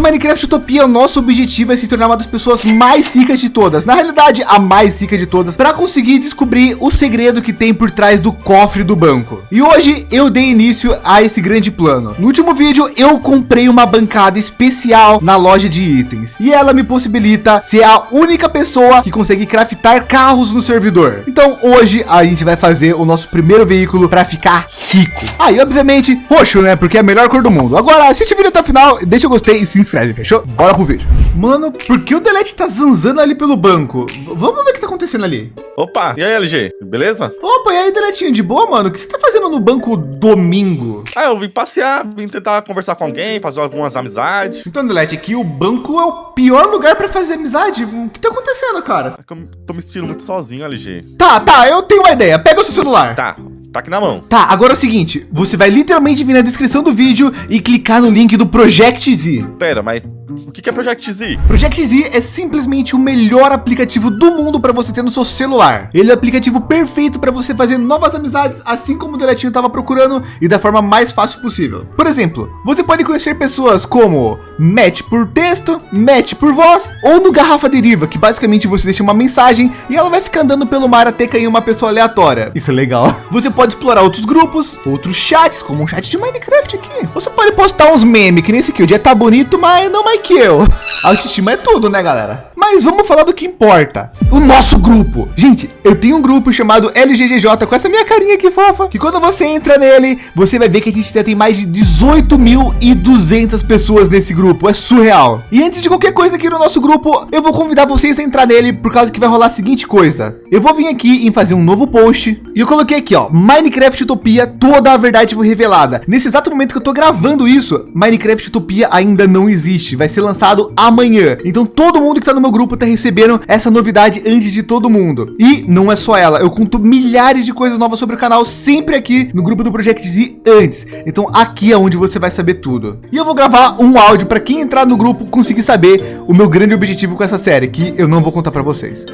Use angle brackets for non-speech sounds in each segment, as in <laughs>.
No Minecraft Utopia, o nosso objetivo é se tornar uma das pessoas mais ricas de todas. Na realidade, a mais rica de todas, para conseguir descobrir o segredo que tem por trás do cofre do banco. E hoje eu dei início a esse grande plano. No último vídeo, eu comprei uma bancada especial na loja de itens e ela me possibilita ser a única pessoa que consegue craftar carros no servidor. Então hoje a gente vai fazer o nosso primeiro veículo para ficar rico. Aí, ah, obviamente, roxo, né? Porque é a melhor cor do mundo. Agora, assiste o vídeo até o final, deixa o gostei e se inscreve, fechou? Bora pro vídeo. Mano, por que o Delete tá zanzando ali pelo banco? Vamos ver o que tá acontecendo ali. Opa, e aí, LG, beleza? Opa, e aí, Deletinho, de boa, mano? O que você tá fazendo no banco domingo? Ah, eu vim passear, vim tentar conversar com alguém, fazer algumas amizades. Então, Delete, aqui o banco é o pior lugar pra fazer amizade. O que tá acontecendo, cara? É que eu tô me sentindo muito sozinho, LG. Tá, tá, eu tenho uma ideia. Pega o seu celular. Tá, Tá aqui na mão. Tá, agora é o seguinte, você vai literalmente vir na descrição do vídeo e clicar no link do Project Z. Pera, mas o que é Project Z? Project Z é simplesmente o melhor aplicativo do mundo para você ter no seu celular. Ele é o aplicativo perfeito para você fazer novas amizades, assim como o Deletinho estava procurando e da forma mais fácil possível. Por exemplo, você pode conhecer pessoas como match por texto, match por voz ou no garrafa deriva, que basicamente você deixa uma mensagem e ela vai ficar andando pelo mar até cair uma pessoa aleatória. Isso é legal. <laughs> Você pode explorar outros grupos, outros chats, como um chat de Minecraft aqui. Você pode postar uns memes, que nesse aqui. O dia tá bonito, mas não mais que eu. Autoestima é tudo, né, galera? Mas vamos falar do que importa. O nosso grupo. Gente, eu tenho um grupo chamado LGGJ com essa minha carinha aqui fofa. Que quando você entra nele, você vai ver que a gente já tem mais de 18.200 pessoas nesse grupo. É surreal. E antes de qualquer coisa aqui no nosso grupo, eu vou convidar vocês a entrar nele por causa que vai rolar a seguinte coisa. Eu vou vir aqui em fazer um novo post. E eu coloquei aqui, ó, Minecraft Utopia, toda a verdade foi revelada. Nesse exato momento que eu tô gravando isso, Minecraft Utopia ainda não existe. Vai ser lançado amanhã. Então todo mundo que tá no meu grupo tá recebendo essa novidade antes de todo mundo. E não é só ela, eu conto milhares de coisas novas sobre o canal sempre aqui no grupo do Project Z antes. Então aqui é onde você vai saber tudo. E eu vou gravar um áudio para quem entrar no grupo conseguir saber o meu grande objetivo com essa série, que eu não vou contar para vocês.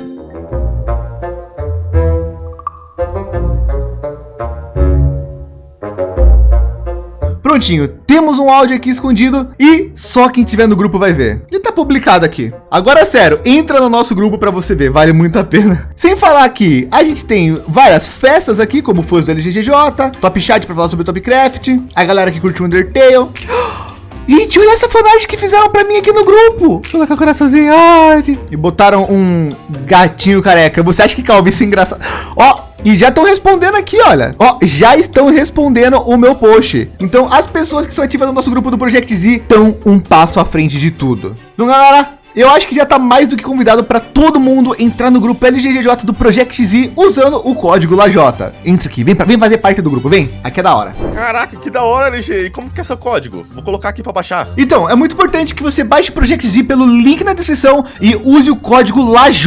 Prontinho, temos um áudio aqui escondido e só quem tiver no grupo vai ver. Ele tá publicado aqui. Agora, sério, entra no nosso grupo para você ver, vale muito a pena. <laughs> Sem falar que a gente tem várias festas aqui, como foi do LGGJ, Top Chat para falar sobre Topcraft, a galera que curte o Undertale. <gasps> Gente, olha essa fanart que fizeram para mim aqui no grupo. Colocar coraçãozinho. Ai, e botaram um gatinho careca. Você acha que Calvin isso é engraçado? Ó, e já estão respondendo aqui, olha. Ó, já estão respondendo o meu post. Então, as pessoas que são ativas no nosso grupo do Project Z estão um passo à frente de tudo. Então, galera, eu acho que já está mais do que convidado para todo mundo entrar no grupo LGGJ do Project Z usando o código LAJ. Entra aqui, vem, pra, vem fazer parte do grupo, vem. Aqui é da hora. Caraca, que da hora, LG. E como que é seu código? Vou colocar aqui para baixar. Então, é muito importante que você baixe o Project Z pelo link na descrição e use o código LAJ.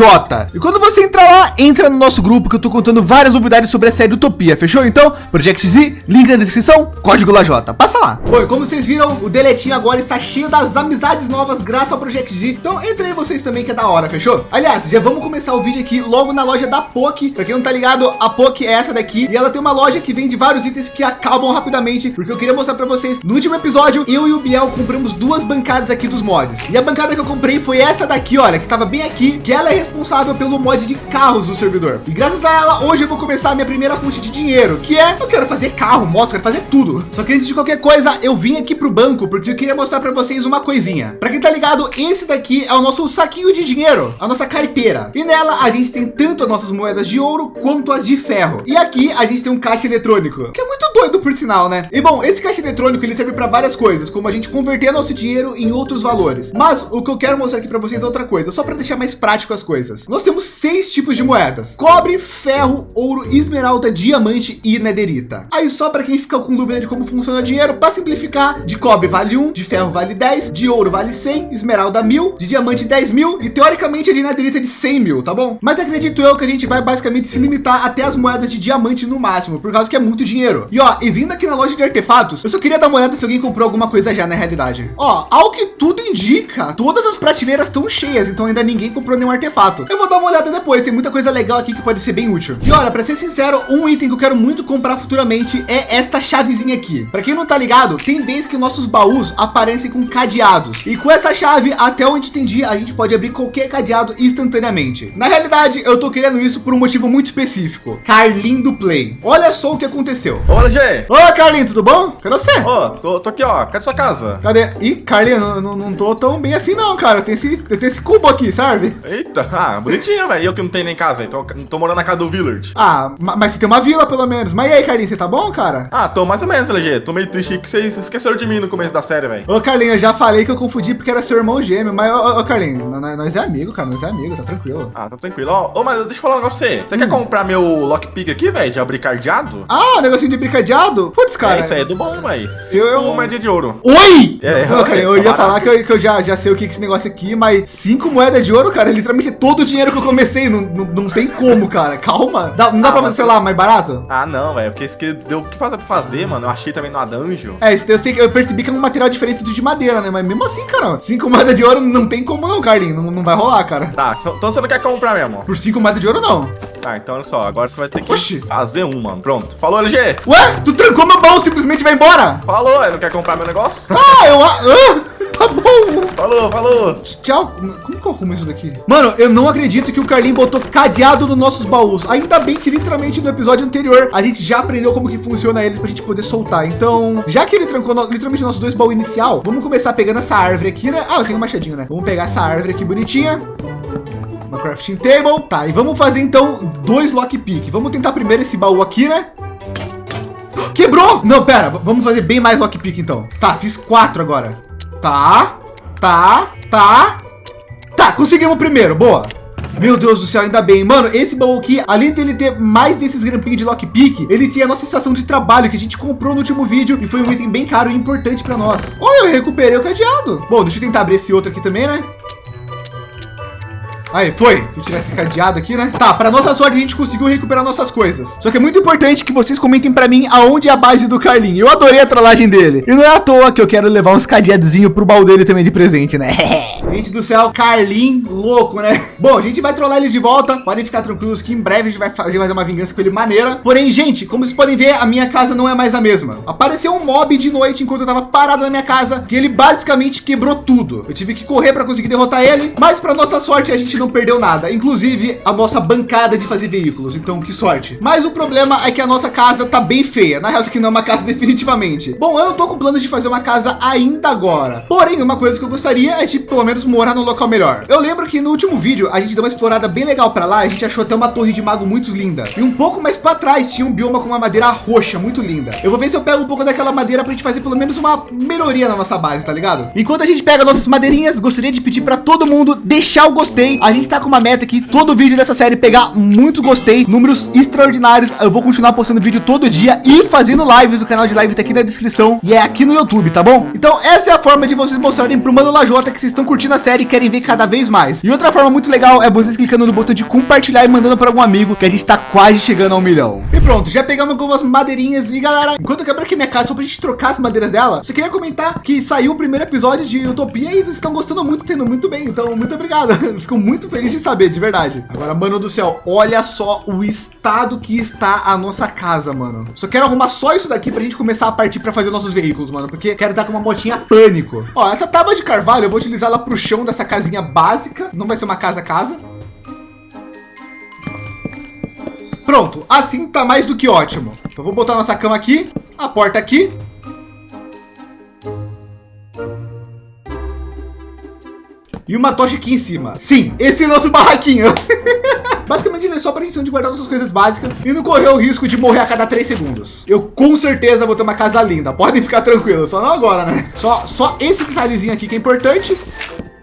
E quando você entrar lá, entra no nosso grupo que eu tô contando várias novidades sobre a série Utopia, fechou? Então, Project Z, link na descrição, código LAJ. Passa lá. Oi, como vocês viram, o deletinho agora está cheio das amizades novas graças ao Project Z. Então, entrei vocês também que é da hora, fechou? Aliás, já vamos começar o vídeo aqui logo na loja da POC. Para quem não tá ligado, a POC é essa daqui e ela tem uma loja que vende vários itens que acabam rapidamente, porque eu queria mostrar para vocês. No último episódio, eu e o Biel compramos duas bancadas aqui dos mods. E a bancada que eu comprei foi essa daqui, olha, que tava bem aqui, que ela é responsável pelo mod de carros do servidor. E graças a ela, hoje eu vou começar a minha primeira fonte de dinheiro, que é, eu quero fazer carro, moto, quero fazer tudo. Só que antes de qualquer coisa, eu vim aqui pro banco, porque eu queria mostrar para vocês uma coisinha. Para quem tá ligado, esse daqui o nosso saquinho de dinheiro, a nossa carteira. E nela a gente tem tanto as nossas moedas de ouro quanto as de ferro. E aqui a gente tem um caixa eletrônico, que é muito doido por sinal, né? E bom, esse caixa eletrônico ele serve para várias coisas, como a gente converter nosso dinheiro em outros valores. Mas o que eu quero mostrar aqui para vocês é outra coisa, só para deixar mais prático as coisas. Nós temos seis tipos de moedas: cobre, ferro, ouro, esmeralda, diamante e nederita. Aí só para quem fica com dúvida de como funciona o dinheiro, para simplificar, de cobre vale um, de ferro vale 10, de ouro vale 100, esmeralda mil, de diamante 10 mil e teoricamente a de netherita de 100 mil, tá bom? Mas acredito eu que a gente vai basicamente se limitar até as moedas de diamante no máximo, por causa que é muito dinheiro. E ó, e vindo aqui na loja de artefatos, eu só queria dar uma olhada se alguém comprou alguma coisa já na realidade. Ó, ao que tudo indica, todas as prateleiras estão cheias, então ainda ninguém comprou nenhum artefato. Eu vou dar uma olhada depois, tem muita coisa legal aqui que pode ser bem útil. E olha, para ser sincero, um item que eu quero muito comprar futuramente é esta chavezinha aqui. Para quem não tá ligado, tem vezes que nossos baús aparecem com cadeados. E com essa chave, até onde entendi, a gente pode abrir qualquer cadeado instantaneamente. Na realidade, eu tô querendo isso por um motivo muito específico. Carlin do Play. Olha só o que aconteceu. Ô, LG. Ô, Carlin, tudo bom? Cadê você? Ô, tô, tô aqui, ó. Cadê sua casa? Cadê? Ih, Carlin, eu não, não tô tão bem assim não, cara. Tem esse, tem esse cubo aqui, sabe? Eita, <laughs> ah, bonitinho, velho. Eu que não tenho nem casa, então tô morando na casa do Village. Ah, mas você tem uma vila pelo menos. Mas e aí, Carlinhos, você tá bom, cara? Ah, tô mais ou menos, LG. Tô meio triste que vocês esqueceram de mim no começo da série, velho. Ô, Carlinhos, eu já falei que eu confundi porque era seu irmão gêmeo, mas, ô, ô Carlinhos, nós é amigo, cara, nós é amigo, tá tranquilo. Ah, tá tranquilo. Ó, ô, mas deixa eu falar um negócio pra você. Você hum. quer comprar meu lockpick aqui, velho, de abrir cadeado? Ah, negocinho de abrir cadeado? Putz, cara. É, isso aí é do bom, velho. Se eu... moeda de ouro. Oi! É, não, cara, eu ia falar que eu, que eu, já, já sei o que é esse negócio aqui, mas cinco moedas de ouro, cara, é literalmente todo o dinheiro que eu comecei, não, não, não tem como, cara. Calma. Dá, não dá ah, pra você, sei lá, mais barato? Ah, não, velho, porque isso que deu o que fazer pra fazer, mano. Eu achei também no dungeon. É, eu sei que eu percebi que é um material diferente do de madeira, né? Mas mesmo assim, cara, cinco moedas de ouro não tem como não, Carlinhos. Não, não vai rolar, cara. Tá, então você não quer comprar mesmo? Por cinco moedas de ouro, não. Tá, então olha só, agora você vai ter que Oxi. fazer um, mano. Pronto. Falou, LG. Ué, tu trancou meu baú, simplesmente vai embora. Falou, não quer comprar meu negócio? Ah, eu... Ah, tá bom. Falou, falou. Tchau. Como que eu arrumo isso daqui? Mano, eu não acredito que o Carlinhos botou cadeado nos nossos baús. Ainda bem que literalmente no episódio anterior a gente já aprendeu como que funciona eles pra gente poder soltar. Então, já que ele trancou no, literalmente nossos dois baús inicial, vamos começar pegando essa árvore aqui, né? Ah, eu tenho um machadinho, né? Vamos pegar essa árvore aqui bonitinha uma crafting table. Tá, e vamos fazer então dois lockpick. Vamos tentar primeiro esse baú aqui, né? Quebrou! Não, pera, vamos fazer bem mais lockpick então. Tá, fiz quatro agora. Tá, tá, tá. Tá, conseguimos o primeiro, boa. Meu Deus do céu, ainda bem. Mano, esse baú aqui, além dele ter mais desses grampinhos de lockpick, ele tinha a nossa estação de trabalho que a gente comprou no último vídeo e foi um item bem caro e importante para nós. Olha, eu recuperei o cadeado. Bom, deixa eu tentar abrir esse outro aqui também, né? Aí, foi. Eu tivesse cadeado aqui, né? Tá, para nossa sorte, a gente conseguiu recuperar nossas coisas. Só que é muito importante que vocês comentem para mim aonde é a base do Carlinho. Eu adorei a trollagem dele. E não é à toa que eu quero levar uns cadeadozinhos pro baú dele também de presente, né? <laughs> gente do céu, Carlin, louco, né? <laughs> Bom, a gente vai trollar ele de volta. Podem ficar tranquilos que em breve a gente vai fazer mais uma vingança com ele maneira. Porém, gente, como vocês podem ver, a minha casa não é mais a mesma. Apareceu um mob de noite enquanto eu tava parado na minha casa, que ele basicamente quebrou tudo. Eu tive que correr para conseguir derrotar ele, mas para nossa sorte a gente não perdeu nada, inclusive a nossa bancada de fazer veículos. Então, que sorte. Mas o problema é que a nossa casa tá bem feia. Na real, isso aqui não é uma casa <laughs> definitivamente. Bom, eu não tô com planos de fazer uma casa ainda agora. Porém, uma coisa que eu gostaria é, tipo, pelo menos morar no local melhor. Eu lembro que no último vídeo a gente deu uma explorada bem legal para lá. A gente achou até uma torre de mago muito linda. E um pouco mais para trás tinha um bioma com uma madeira roxa muito linda. Eu vou ver se eu pego um pouco daquela madeira para a gente fazer pelo menos uma melhoria na nossa base, tá ligado? Enquanto a gente pega nossas madeirinhas, gostaria de pedir para todo mundo deixar o gostei. A gente tá com uma meta aqui, todo vídeo dessa série pegar muito gostei, números extraordinários. Eu vou continuar postando vídeo todo dia e fazendo lives. O canal de live tá aqui na descrição e é aqui no YouTube, tá bom? Então essa é a forma de vocês mostrarem pro Mano Lajota que vocês estão curtindo a série e querem ver cada vez mais. E outra forma muito legal é vocês clicando no botão de compartilhar e mandando para algum amigo que a gente tá quase chegando ao milhão. E pronto, já pegamos algumas madeirinhas e galera, enquanto eu quebro aqui minha casa só pra gente trocar as madeiras dela, só queria comentar que saiu o primeiro episódio de Utopia e vocês estão gostando muito, tendo muito bem. Então, muito obrigado. <laughs> Fico muito feliz de saber, de verdade. Agora, mano do céu, olha só o estado que está a nossa casa, mano. Só quero arrumar só isso daqui pra gente começar a partir para fazer nossos veículos, mano, porque quero estar com uma motinha pânico. Ó, essa tábua de carvalho eu vou utilizar ela pro chão dessa casinha básica. Não vai ser uma casa casa. Pronto, assim tá mais do que ótimo. Então vou botar nossa cama aqui, a porta aqui. E uma tocha aqui em cima. Sim, esse é o nosso barraquinho. <laughs> Basicamente, ele é só para a de guardar nossas coisas básicas e não correr o risco de morrer a cada três segundos. Eu com certeza vou ter uma casa linda. Podem ficar tranquilos, só não agora, né? Só, só esse detalhezinho aqui que é importante.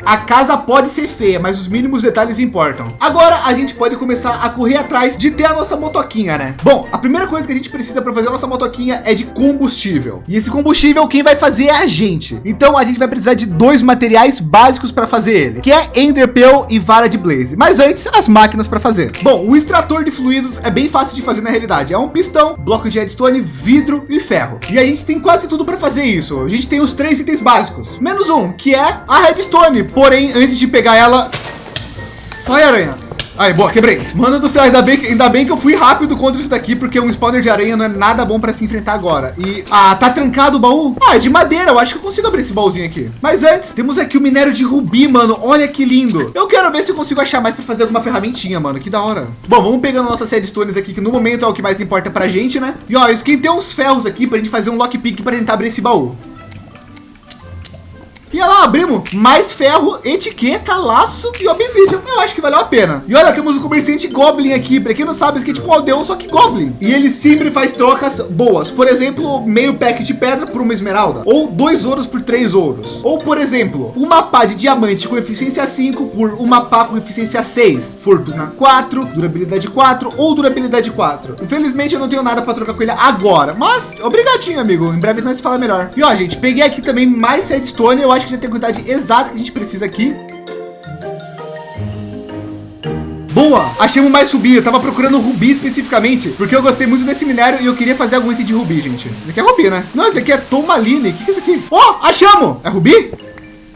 A casa pode ser feia, mas os mínimos detalhes importam. Agora a gente pode começar a correr atrás de ter a nossa motoquinha, né? Bom, a primeira coisa que a gente precisa para fazer a nossa motoquinha é de combustível. E esse combustível quem vai fazer é a gente. Então a gente vai precisar de dois materiais básicos para fazer ele, que é Enderpeel e vara de Blaze. Mas antes, as máquinas para fazer. Bom, o extrator de fluidos é bem fácil de fazer na realidade. É um pistão, bloco de redstone, vidro e ferro. E a gente tem quase tudo para fazer isso. A gente tem os três itens básicos, menos um, que é a redstone. Porém, antes de pegar ela, sai aranha. Aí, boa, quebrei. Mano do céu, ainda bem, que, ainda bem que eu fui rápido contra isso daqui, porque um spawner de aranha não é nada bom para se enfrentar agora. E, ah, tá trancado o baú? Ah, é de madeira, eu acho que eu consigo abrir esse baúzinho aqui. Mas antes, temos aqui o minério de rubi, mano. Olha que lindo. Eu quero ver se eu consigo achar mais para fazer alguma ferramentinha, mano. Que da hora. Bom, vamos pegando nossas redstones aqui, que no momento é o que mais importa pra gente, né? E ó, eu esquentei uns ferros aqui pra gente fazer um lockpick para tentar abrir esse baú. E lá, abrimos mais ferro, etiqueta, laço e obsidian. Eu acho que valeu a pena. E olha, temos o um comerciante Goblin aqui. Para quem não sabe, isso aqui é tipo um aldeão, só que Goblin. E ele sempre faz trocas boas. Por exemplo, meio pack de pedra por uma esmeralda. Ou dois ouros por três ouros. Ou, por exemplo, uma pá de diamante com eficiência 5 por uma pá com eficiência 6. Fortuna 4, durabilidade 4 ou durabilidade 4. Infelizmente, eu não tenho nada para trocar com ele agora. Mas, obrigadinho, amigo. Em breve nós fala melhor. E ó, gente, peguei aqui também mais redstone. Eu acho que já tem a quantidade exata que a gente precisa aqui. Boa, achamos mais rubi. Eu tava procurando rubi especificamente, porque eu gostei muito desse minério e eu queria fazer algum item de rubi, gente. Isso aqui é rubi, né? Não, isso aqui é tomaline. O que, que é isso aqui? Oh, achamos! É rubi?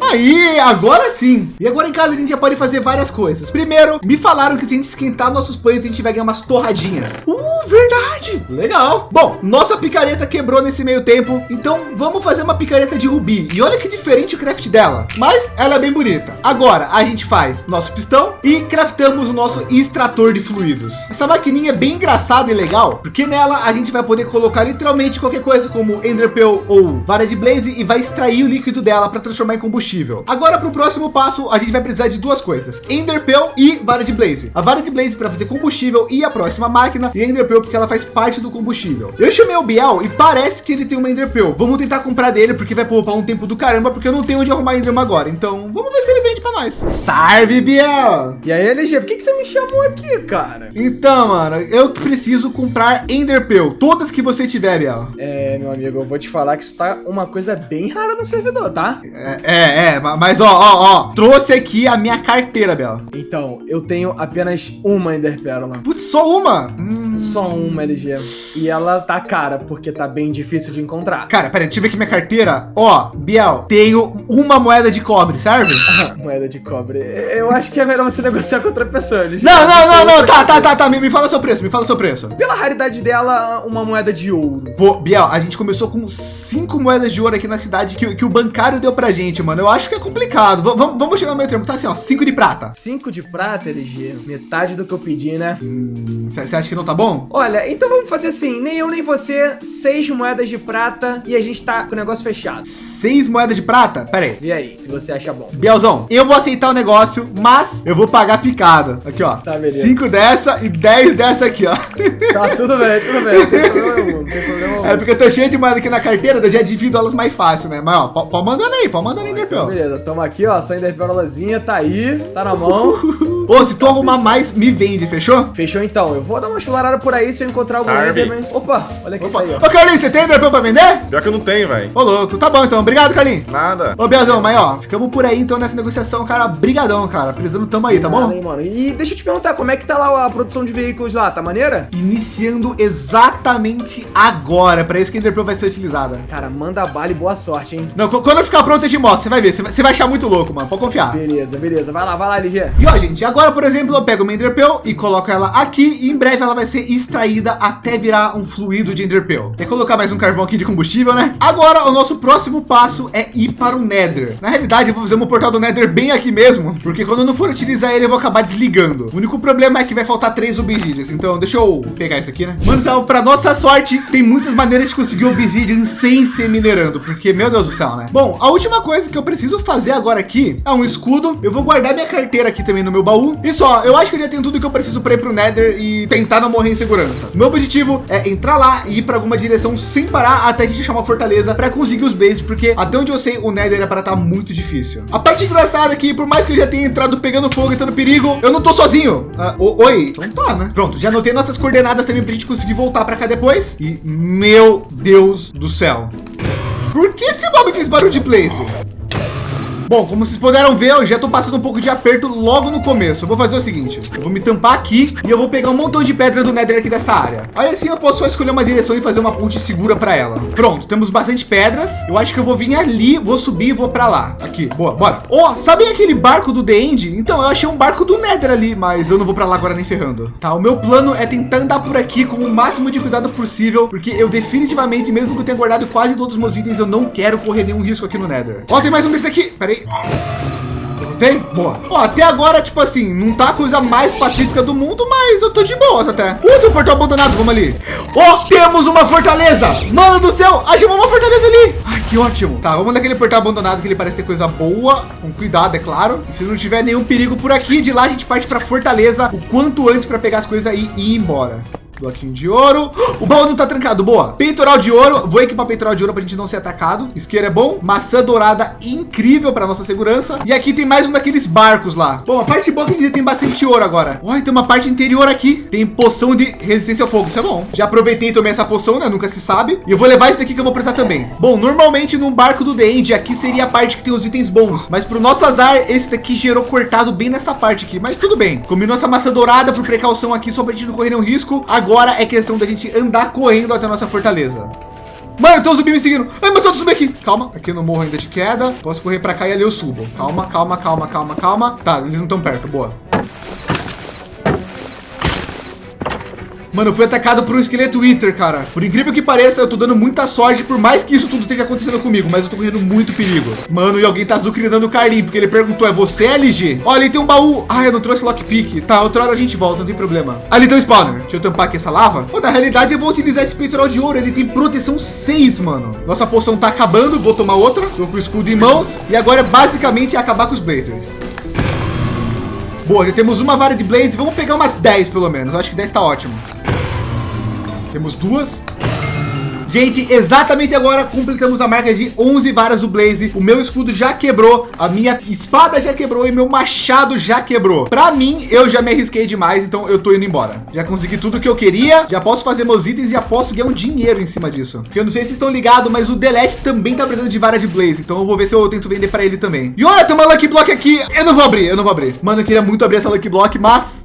Aí, agora sim. E agora em casa a gente já pode fazer várias coisas. Primeiro, me falaram que se a gente esquentar nossos pães, a gente vai ganhar umas torradinhas. Uh, verdade. Legal. Bom, nossa picareta quebrou nesse meio tempo. Então vamos fazer uma picareta de rubi. E olha que diferente o craft dela. Mas ela é bem bonita. Agora a gente faz nosso pistão e craftamos o nosso extrator de fluidos. Essa maquininha é bem engraçada e legal, porque nela a gente vai poder colocar literalmente qualquer coisa como Enderpeel ou vara de Blaze e vai extrair o líquido dela para transformar em combustível combustível. Agora para o próximo passo, a gente vai precisar de duas coisas: Enderpeel e vara de Blaze. A vara de Blaze para fazer combustível e a próxima máquina e Enderpeel porque ela faz parte do combustível. Eu chamei o Biel e parece que ele tem uma Enderpeel. Vamos tentar comprar dele porque vai poupar um tempo do caramba porque eu não tenho onde arrumar Enderman agora. Então vamos ver se ele vende para nós. Salve, Biel! E aí, LG, por que, que você me chamou aqui, cara? Então, mano, eu preciso comprar Enderpeel. Todas que você tiver, Biel. É, meu amigo, eu vou te falar que isso tá uma coisa bem rara no servidor, tá? É, é, é, mas ó, ó, ó, trouxe aqui a minha carteira, Bel. Então, eu tenho apenas uma Ender Pérola. Putz, só uma? Hum. Só uma, LG. E ela tá cara, porque tá bem difícil de encontrar. Cara, peraí, deixa eu ver aqui minha carteira. Ó, Biel, tenho uma moeda de cobre, serve? <laughs> moeda de cobre. Eu acho que é melhor você negociar com outra pessoa, LG. Não, não, não, não, tá, tá, tá, tá, me, me fala seu preço, me fala seu preço. Pela raridade dela, uma moeda de ouro. Pô, Biel, a gente começou com cinco moedas de ouro aqui na cidade que, que o bancário deu pra gente, mano. Eu acho que é complicado. V vamos chegar no meio termo. Tá assim, ó, 5 de prata. 5 de prata, LG? Metade do que eu pedi, né? Você hum, acha que não tá bom? Olha, então vamos fazer assim. Nem eu, nem você. Seis moedas de prata e a gente tá com o negócio fechado. Seis moedas de prata? Pera aí. E aí, se você acha bom. Bielzão, eu vou aceitar o negócio, mas eu vou pagar picada. Aqui, ó. Tá, beleza. Cinco dessa e dez dessa aqui, ó. Tá, tudo bem, tudo bem. Não tem problema, não tem problema. É porque eu tô cheio de moeda aqui na carteira, eu já divido elas mais fácil, né? Mas, ó, pode mandando aí, pode mandando aí, Enderpeel. Beleza, toma aqui, ó, só Enderpeolazinha, tá aí, tá na mão. <laughs> Ô, se tu arrumar mais, me vende, fechou? Fechou então. Eu vou dar uma chularada por aí se eu encontrar algum também. Opa, olha aqui Opa. aí, ó. Ô, Carlinhos, você tem Enderpeel pra vender? Pior que eu não tenho, velho. Ô, louco. Tá bom, então. Obrigado, Carlinhos. Nada. Ô, Biazão, mas ó, ficamos por aí então nessa negociação, cara. Brigadão, cara. Precisando tamo aí, tá bom? Nada, hein, mano. E deixa eu te perguntar, como é que tá lá a produção de veículos lá? Tá maneira? Iniciando exatamente agora. Pra isso que a Enderpeel vai ser utilizada. Cara, manda bala e boa sorte, hein? Não, quando eu ficar pronto eu te mostro. Você vai ver. Você vai, você vai achar muito louco, mano. Pode confiar. Beleza, beleza. Vai lá, vai lá, LG. E ó, gente, agora, por exemplo, eu pego uma Enderpeel e coloco ela aqui e em breve ela vai ser extraída até virar um fluido de Enderpeel. Quer colocar mais um carvão aqui de combustível, né? Agora, o nosso próximo passo é ir para o Nether. Na realidade, eu vou fazer um portal do Nether bem aqui mesmo, porque quando eu não for utilizar ele, eu vou acabar desligando. O único problema é que vai faltar três obsidians. Então, deixa eu pegar isso aqui, né? Mano, então, para nossa sorte, tem muitas maneiras de conseguir obsidian sem ser minerando, porque, meu Deus do céu, né? Bom, a última coisa que eu preciso fazer agora aqui é um escudo. Eu vou guardar minha carteira aqui também no meu baú. E só, eu acho que eu já tenho tudo que eu preciso para ir pro Nether e tentar não morrer em segurança. Meu objetivo é entrar lá e ir para alguma direção sem parar até a gente achar uma fortaleza para conseguir os bases, porque até onde eu sei, o Nether é para estar tá muito difícil. A parte engraçada aqui, por mais que eu já tenha entrado pegando fogo e tendo perigo, eu não tô sozinho. Ah, oi, então tá, né? Pronto, já anotei nossas coordenadas também pra gente conseguir voltar para cá depois. E meu Deus do céu. Por que esse mob fez barulho de place? Bom, como vocês puderam ver, eu já estou passando um pouco de aperto logo no começo. Eu vou fazer o seguinte, eu vou me tampar aqui e eu vou pegar um montão de pedra do Nether aqui dessa área. Aí assim eu posso só escolher uma direção e fazer uma ponte segura para ela. Pronto, temos bastante pedras. Eu acho que eu vou vir ali, vou subir e vou para lá. Aqui, boa, bora. Ó, oh, sabem aquele barco do The End? Então, eu achei um barco do Nether ali, mas eu não vou para lá agora nem ferrando. Tá, o meu plano é tentar andar por aqui com o máximo de cuidado possível, porque eu definitivamente, mesmo que eu tenha guardado quase todos os meus itens, eu não quero correr nenhum risco aqui no Nether. Ó, oh, tem mais um desse daqui. Pera aí. Tem? Boa. Ó, até agora, tipo assim, não tá a coisa mais pacífica do mundo, mas eu tô de boas até. Uh, tem um portal abandonado, vamos ali. Ó, oh, temos uma fortaleza. Mano do céu, achamos uma fortaleza ali. Ai, que ótimo. Tá, vamos naquele portal abandonado que ele parece ter coisa boa. Com cuidado, é claro. E se não tiver nenhum perigo por aqui, de lá a gente parte pra fortaleza o quanto antes para pegar as coisas aí e ir embora. Bloquinho de ouro. O baú não tá trancado, boa. Peitoral de ouro. Vou equipar peitoral de ouro pra gente não ser atacado. Isqueiro é bom. Maçã dourada incrível para nossa segurança. E aqui tem mais um daqueles barcos lá. Bom, a parte boa é que a gente tem bastante ouro agora. Olha, tem uma parte interior aqui. Tem poção de resistência ao fogo. Isso é bom. Já aproveitei e tomei essa poção, né? Nunca se sabe. E eu vou levar isso daqui que eu vou precisar também. Bom, normalmente num barco do The End, aqui seria a parte que tem os itens bons. Mas pro nosso azar, esse daqui gerou cortado bem nessa parte aqui. Mas tudo bem. Combinou essa maçã dourada por precaução aqui, só pra gente não correr nenhum risco. Agora é questão da gente andar correndo até a nossa fortaleza. Mano, tem um zumbi me seguindo. Ai, mas tem zumbi aqui. Calma, aqui no morro ainda de queda. Posso correr para cá e ali eu subo. Calma, calma, calma, calma, calma. Tá, eles não estão perto. Boa. Mano, eu fui atacado por um esqueleto Wither, cara. Por incrível que pareça, eu tô dando muita sorte, por mais que isso tudo esteja acontecendo comigo, mas eu tô correndo muito perigo. Mano, e alguém tá azucrinando o Carlinho, porque ele perguntou, é você, LG? Olha, ali tem um baú. Ah, eu não trouxe lockpick. Tá, outra hora a gente volta, não tem problema. Ali tem um spawner. Deixa eu tampar aqui essa lava. Pô, na realidade, eu vou utilizar esse peitoral de ouro. Ele tem proteção 6, mano. Nossa poção tá acabando, vou tomar outra. Tô com o escudo em mãos. E agora, basicamente, é acabar com os Blazers. Boa, já temos uma vara de Blaze. Vamos pegar umas 10, pelo menos. Eu acho que 10 tá ótimo. Temos duas. Gente, exatamente agora completamos a marca de 11 varas do Blaze. O meu escudo já quebrou, a minha espada já quebrou e meu machado já quebrou. Para mim, eu já me arrisquei demais, então eu tô indo embora. Já consegui tudo que eu queria, já posso fazer meus itens e já posso ganhar um dinheiro em cima disso. Porque eu não sei se vocês estão ligados, mas o Delete também tá precisando de vara de Blaze, então eu vou ver se eu tento vender para ele também. E olha, tem uma Lucky Block aqui. Eu não vou abrir, eu não vou abrir. Mano, eu queria muito abrir essa Lucky Block, mas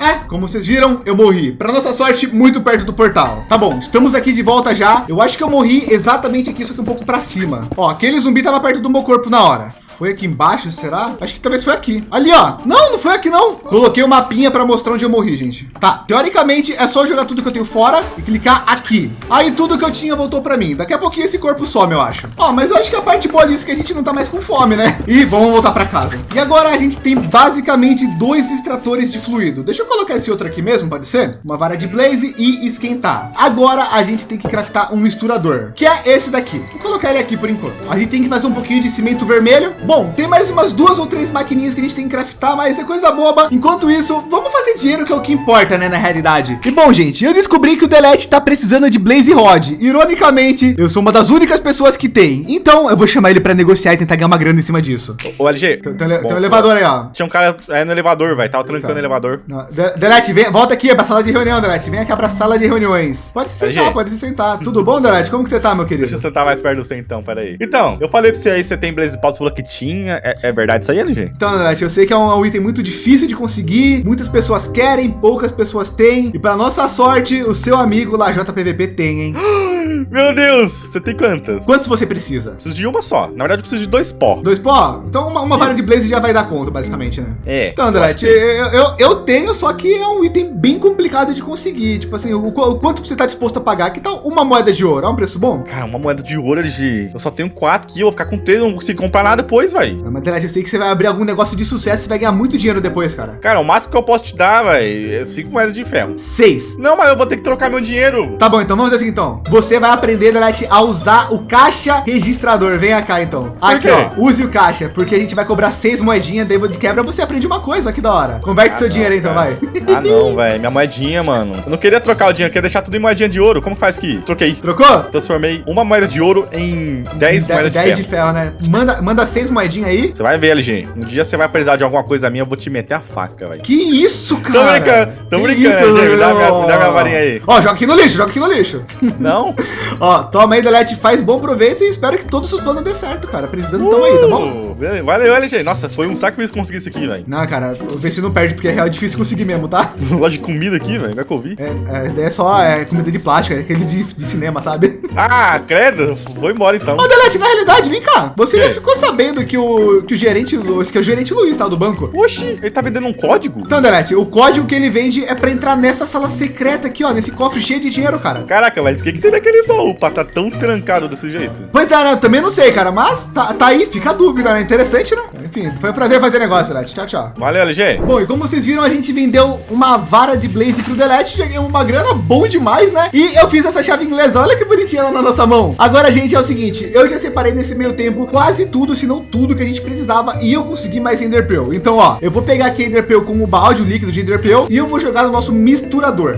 É, como vocês viram, eu morri. Para nossa sorte, muito perto do portal. Tá bom, estamos aqui de volta já. Eu acho que eu morri exatamente aqui, só que um pouco para cima. Ó, aquele zumbi tava perto do meu corpo na hora. Foi aqui embaixo, será? Acho que talvez foi aqui. Ali, ó. Não, não foi aqui, não. Coloquei o um mapinha para mostrar onde eu morri, gente. Tá, teoricamente é só jogar tudo que eu tenho fora e clicar aqui. Aí tudo que eu tinha voltou para mim. Daqui a pouquinho esse corpo some, eu acho. Ó, mas eu acho que a parte boa disso é que a gente não tá mais com fome, né? <laughs> E vamos voltar para casa. E agora a gente tem basicamente dois extratores de fluido. Deixa eu colocar esse outro aqui mesmo, pode ser? Uma vara de blaze e esquentar. Agora a gente tem que craftar um misturador, que é esse daqui. Vou colocar ele aqui por enquanto. A gente tem que fazer um pouquinho de cimento vermelho Bom, tem mais umas duas ou três maquininhas que a gente tem que craftar, mas é coisa boba. Enquanto isso, vamos fazer dinheiro que é o que importa, né, na realidade. E bom, gente, eu descobri que o Delete tá precisando de Blaze Rod. Ironicamente, eu sou uma das únicas pessoas que tem. Então, eu vou chamar ele para negociar e tentar ganhar uma grana em cima disso. Ô, LG. Tem, tem, tem um elevador aí, ó. Tinha um cara aí no elevador, vai. Tava trancando o elevador. De Delete, vem, volta aqui pra sala de reunião, Delete. Vem aqui pra sala de reuniões. Pode se sentar, LG. pode se sentar. Tudo bom, Delete? Como que você tá, meu querido? Deixa eu sentar mais perto do você então, peraí. Então, eu falei pra você aí, você tem Blaze Pau, você falou que tinha. É, é verdade isso aí, LG? Então, Nath, eu sei que é um, item muito difícil de conseguir, muitas pessoas querem, poucas pessoas têm, e para nossa sorte, o seu amigo lá, JPVP, tem, hein? <gasps> <laughs> Meu Deus, você tem quantas? Quantos você precisa? Preciso de uma só. Na verdade, eu preciso de dois pó. Dois pó? Então uma, uma vara de blaze já vai dar conta, basicamente, né? É. Então, Andrete, eu, eu, eu, tenho, só que é um item bem complicado de conseguir. Tipo assim, o, o, quanto você tá disposto a pagar? Que tal uma moeda de ouro? É um preço bom? Cara, uma moeda de ouro, LG. Eu só tenho quatro aqui, eu vou ficar com três, não consigo comprar nada depois, vai. Mas, Andrete, eu sei que você vai abrir algum negócio de sucesso e vai ganhar muito dinheiro depois, cara. Cara, o máximo que eu posso te dar, vai, é cinco moedas de ferro. Seis. Não, mas eu vou ter que trocar meu dinheiro. Tá bom, então vamos fazer assim, então. Você vai vai aprender, Delete, a usar o caixa registrador. Venha cá, então. Aqui, ó. Use o caixa, porque a gente vai cobrar seis moedinhas, daí de quebra você aprende uma coisa. Que da hora. Converte seu Ah, dinheiro aí, não, então, cara. vai. Ah, não, <laughs> velho. Minha moedinha, mano. Eu não queria trocar o dinheiro, eu queria deixar tudo em moedinha de ouro. Como que faz aqui? Troquei. Trocou? Transformei uma moeda de ouro em 10 De- moedas de 10 ferro. de ferro, né? Manda, manda seis moedinhas aí. Você vai ver, LG. Um dia você vai precisar de alguma coisa minha, eu vou te meter a faca, velho. Que isso, Tô cara? brincando, tô brincando, isso, gente. Dá minha- ó. dá minha varinha aí. Ó, joga aqui no lixo, joga aqui no lixo. Não? <laughs> <laughs> Ó, toma aí, Delete, faz bom proveito e espero que todos os planos dê certo, cara. Precisando, toma aí, tá bom? Uh. Valeu, LG. Nossa, foi um sacrifício conseguir isso aqui, velho. Não, cara, vê se não perde, porque é real difícil conseguir mesmo, tá? <laughs> Loja de comida aqui, velho. Vai que eu vi. É, é, daí é só é, comida de plástico, é aqueles de, de cinema, sabe? <laughs> Ah, credo. Vou embora então. Ô, Delete, na realidade, vem cá. Você já ficou sabendo que o, que o gerente, que é o gerente Luiz, tá, do banco? Oxi, ele tá vendendo um código? Então, Delete, o código que ele vende é pra entrar nessa sala secreta aqui, ó, nesse cofre cheio de dinheiro, cara. Caraca, mas o que, que tem naquele baú pra tá tão trancado desse jeito? Pois é, né? Eu também não sei, cara, mas tá, tá aí, fica a dúvida, né? Interessante, né? Enfim, foi um prazer fazer negócio, Delete. Tchau, tchau. Valeu, LG. Bom, e como vocês viram, a gente vendeu uma vara de Blaze pro Delete, já ganhamos uma grana bom demais, né? E eu fiz essa chave inglesa, olha que bonitinha ela na nossa mão. Agora, gente, é o seguinte, eu já separei nesse meio tempo quase tudo, se não tudo que a gente precisava e eu consegui mais Ender Pearl. Então, ó, eu vou pegar aqui Ender Pearl com o balde, o líquido de Ender Pearl, e eu vou jogar no nosso misturador.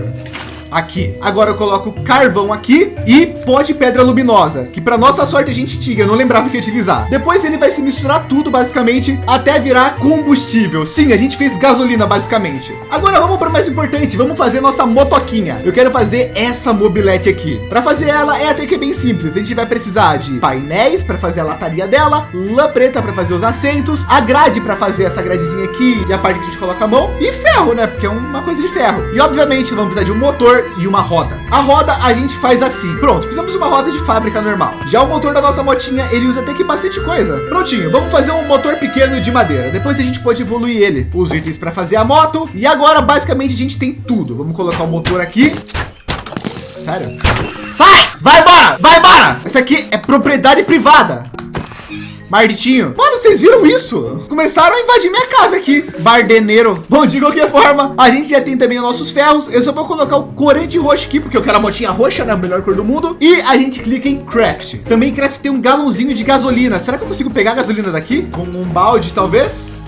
Aqui. Agora eu coloco carvão aqui e pó de pedra luminosa, que para nossa sorte a gente tinha, eu não lembrava que utilizar. Depois ele vai se misturar tudo basicamente até virar combustível. Sim, a gente fez gasolina basicamente. Agora vamos para o mais importante, vamos fazer nossa motoquinha. Eu quero fazer essa mobilete aqui. Para fazer ela é até que bem simples. A gente vai precisar de painéis para fazer a lataria dela, lã preta para fazer os assentos, a grade para fazer essa gradezinha aqui e a parte que a gente coloca a mão e ferro, né? Porque é uma coisa de ferro. E obviamente vamos precisar de um motor e uma roda. A roda a gente faz assim. Pronto, fizemos uma roda de fábrica normal. Já o motor da nossa motinha, ele usa até que bastante coisa. Prontinho, vamos fazer um motor pequeno de madeira. Depois a gente pode evoluir ele. Os itens para fazer a moto. E agora, basicamente, a gente tem tudo. Vamos colocar o motor aqui. Sério? Sai! Vai embora! Vai embora! Essa aqui é propriedade privada. Marditinho. Mano, vocês viram isso? Começaram a invadir minha casa aqui. Bardeneiro. Bom, de qualquer forma, a gente já tem também os nossos ferros. Eu só vou colocar o corante roxo aqui, porque eu quero a motinha roxa, né? A melhor cor do mundo. E a gente clica em craft. Também craftei um galãozinho de gasolina. Será que eu consigo pegar a gasolina daqui? Com um balde, talvez?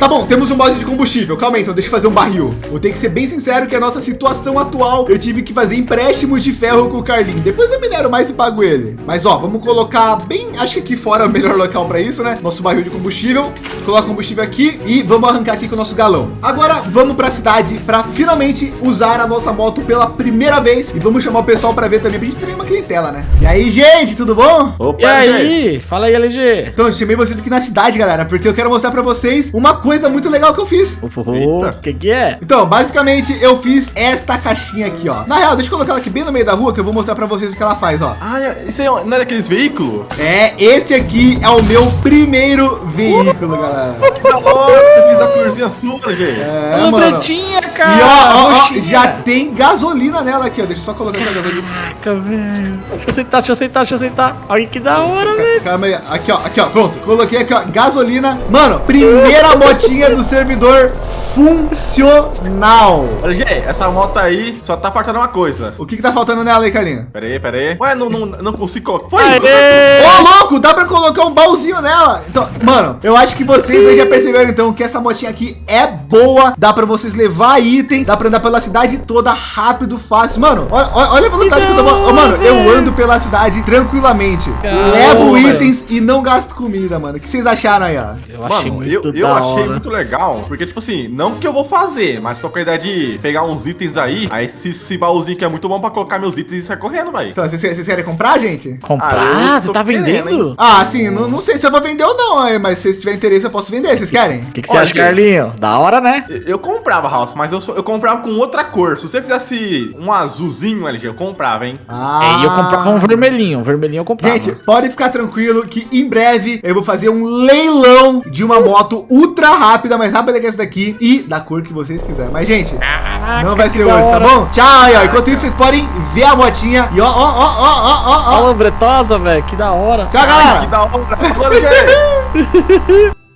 Tá bom, temos um balde de combustível. Calma aí, então deixa eu fazer um barril. Vou ter que ser bem sincero que a nossa situação atual, eu tive que fazer empréstimos de ferro com o Carlinho. Depois eu minero mais e pago ele. Mas ó, vamos colocar bem, acho que aqui fora é o melhor local para isso, né? Nosso barril de combustível. Coloca combustível aqui e vamos arrancar aqui com o nosso galão. Agora vamos para a cidade para finalmente usar a nossa moto pela primeira vez e vamos chamar o pessoal para ver também pra gente ter uma clientela, né? E aí, gente, tudo bom? Opa, E aí? Fala aí, LG. Então, eu chamei vocês aqui na cidade, galera, porque eu quero mostrar para vocês uma coisa muito legal que eu fiz. O que que é? Então, basicamente, eu fiz esta caixinha aqui, ó. Na real, deixa eu colocar ela aqui bem no meio da rua, que eu vou mostrar pra vocês o que ela faz, ó. Ah, é- isso aí é- não é daqueles veículos? É, esse aqui é o meu primeiro veículo, galera. Que da hora, você fez a corzinha sua, gente. É, mano. pretinha, cara. E ó, ó, ó, já tem gasolina nela aqui, ó. Deixa eu só colocar aqui a gasolina. Caraca, velho. Deixa eu sentar, deixa eu sentar, deixa eu sentar. Olha que da hora, velho. Calma aí, aqui ó, aqui ó, pronto. Coloquei aqui ó, gasolina. Mano, primeira motinha do servidor funcional. Olha, gente, essa moto aí só tá faltando uma coisa. O que que tá faltando nela aí, Carlinhos? Pera aí, pera aí. Ué, não, não, não consigo colocar. Foi! Ô, louco, dá pra colocar um baúzinho nela. Então, mano, eu acho que vocês já perceberam, então, que essa motinha aqui é boa. Dá pra vocês levar item, dá pra andar pela cidade toda rápido, fácil. Mano, olha, olha a velocidade que, eu tô... Mano, eu velho. ando pela cidade tranquilamente. Caramba, levo velho. itens e não gasto comida, mano. O que vocês acharam aí, ó? Eu achei Mano, eu, muito eu da achei hora. muito legal, porque, tipo assim, não que eu vou fazer, mas tô com a ideia de pegar uns itens aí, aí esse, esse baúzinho que é muito bom pra colocar meus itens e sair correndo, velho. Então, vocês, vocês querem comprar, gente? Comprar? Ah, eu Você tá querendo, vendendo? hein? Ah, sim, não, não sei se eu vou vender ou não, mas se tiver interesse eu posso vender. Vocês querem? O que, que você Olha, acha, gente. Da hora, né? Eu, eu comprava, House, mas eu, só- eu comprava com outra cor. Se você fizesse um azulzinho, LG, eu comprava, hein? Ah, É, e eu comprava um vermelhinho. Um vermelhinho eu comprava. Gente, pode ficar tranquilo que em breve eu vou fazer um leilão de uma moto ultra rápida, mais rápida que essa daqui e da cor que vocês quiserem. Mas, gente, Caraca, não vai que ser da hoje, tá hora. bom? Tchau, aí, ó. Enquanto isso, vocês podem ver a motinha. E ó, ó, ó, ó, ó, ó, ó. Bretosa, velho. Que da hora. Tchau, Que galera. da hora. Falou, LG! <laughs>